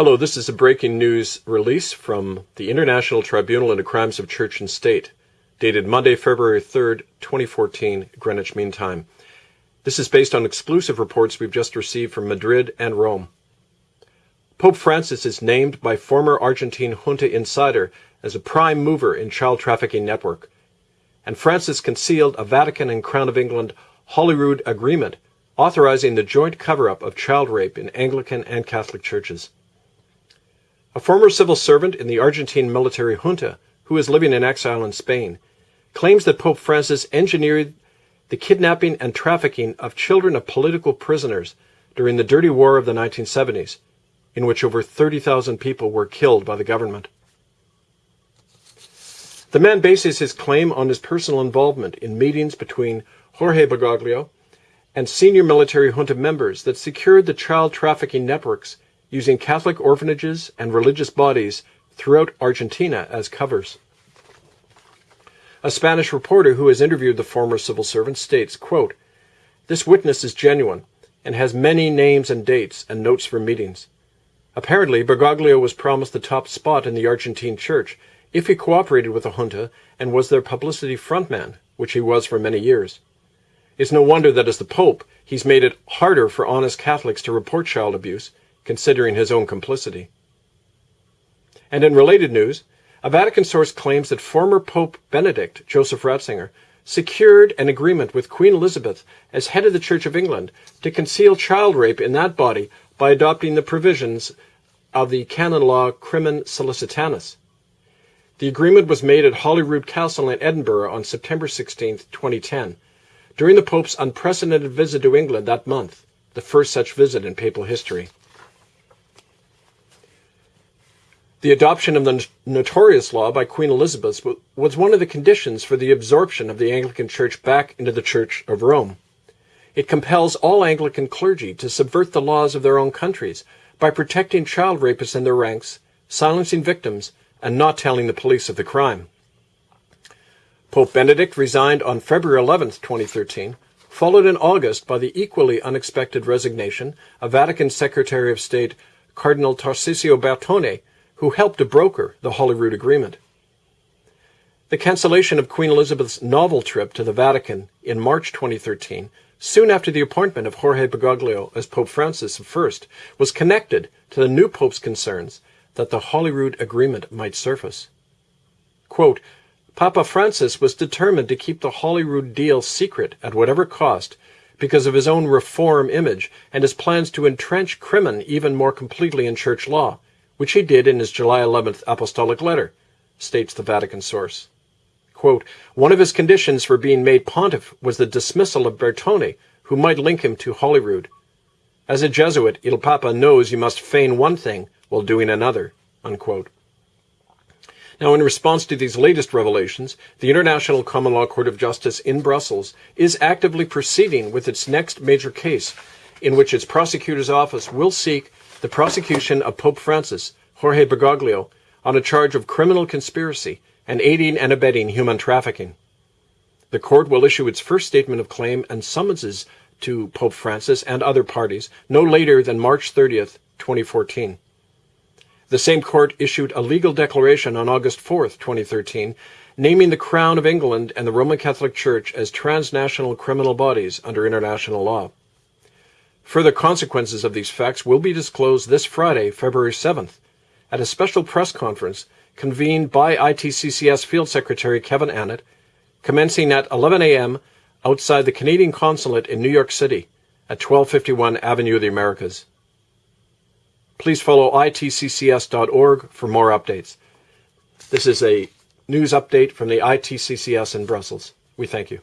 Hello, this is a breaking news release from the International Tribunal into Crimes of Church and State, dated Monday, February 3rd, 2014, Greenwich Mean Time. This is based on exclusive reports we've just received from Madrid and Rome. Pope Francis is named by former Argentine junta insider as a prime mover in child trafficking network. And Francis concealed a Vatican and Crown of England Holyrood agreement authorizing the joint cover-up of child rape in Anglican and Catholic churches. Former civil servant in the Argentine military junta, who is living in exile in Spain, claims that Pope Francis engineered the kidnapping and trafficking of children of political prisoners during the dirty war of the 1970s, in which over 30,000 people were killed by the government. The man bases his claim on his personal involvement in meetings between Jorge Bergoglio and senior military junta members that secured the child trafficking networks using Catholic orphanages and religious bodies throughout Argentina as covers. A Spanish reporter who has interviewed the former civil servant states, quote, This witness is genuine and has many names and dates and notes for meetings. Apparently, Bergoglio was promised the top spot in the Argentine church if he cooperated with the junta and was their publicity frontman, which he was for many years. It's no wonder that as the Pope, he's made it harder for honest Catholics to report child abuse considering his own complicity. And in related news, a Vatican source claims that former Pope Benedict, Joseph Ratzinger, secured an agreement with Queen Elizabeth as head of the Church of England to conceal child rape in that body by adopting the provisions of the canon law Crimen Sollicitationis. The agreement was made at Holyrood Castle in Edinburgh on September 16, 2010, during the Pope's unprecedented visit to England that month, the first such visit in papal history. The adoption of the notorious law by Queen Elizabeth was one of the conditions for the absorption of the Anglican Church back into the Church of Rome. It compels all Anglican clergy to subvert the laws of their own countries by protecting child rapists in their ranks, silencing victims, and not telling the police of the crime. Pope Benedict resigned on February 11, 2013, followed in August by the equally unexpected resignation of Vatican Secretary of State Cardinal Tarcisio Bertone who helped to broker the Holyrood Agreement. The cancellation of Queen Elizabeth's novel trip to the Vatican in March 2013, soon after the appointment of Jorge Bergoglio as Pope Francis I, was connected to the new Pope's concerns that the Holyrood Agreement might surface. Quote, Papa Francis was determined to keep the Holyrood deal secret at whatever cost because of his own reform image and his plans to entrench crimen even more completely in church law, which he did in his July 11th apostolic letter, states the Vatican source. Quote, One of his conditions for being made pontiff was the dismissal of Bertone, who might link him to Holyrood. As a Jesuit, Il Papa knows you must feign one thing while doing another. Unquote. Now, in response to these latest revelations, the International Common Law Court of Justice in Brussels is actively proceeding with its next major case, in which its prosecutor's office will seek the prosecution of Pope Francis, Jorge Bergoglio, on a charge of criminal conspiracy and aiding and abetting human trafficking. The court will issue its first statement of claim and summonses to Pope Francis and other parties no later than March 30th, 2014. The same court issued a legal declaration on August 4th, 2013, naming the Crown of England and the Roman Catholic Church as transnational criminal bodies under international law. Further consequences of these facts will be disclosed this Friday, February 7th, at a special press conference convened by ITCCS Field Secretary Kevin Annett, commencing at 11 a.m. outside the Canadian Consulate in New York City at 1251 Avenue of the Americas. Please follow itccs.org for more updates. This is a news update from the ITCCS in Brussels. We thank you.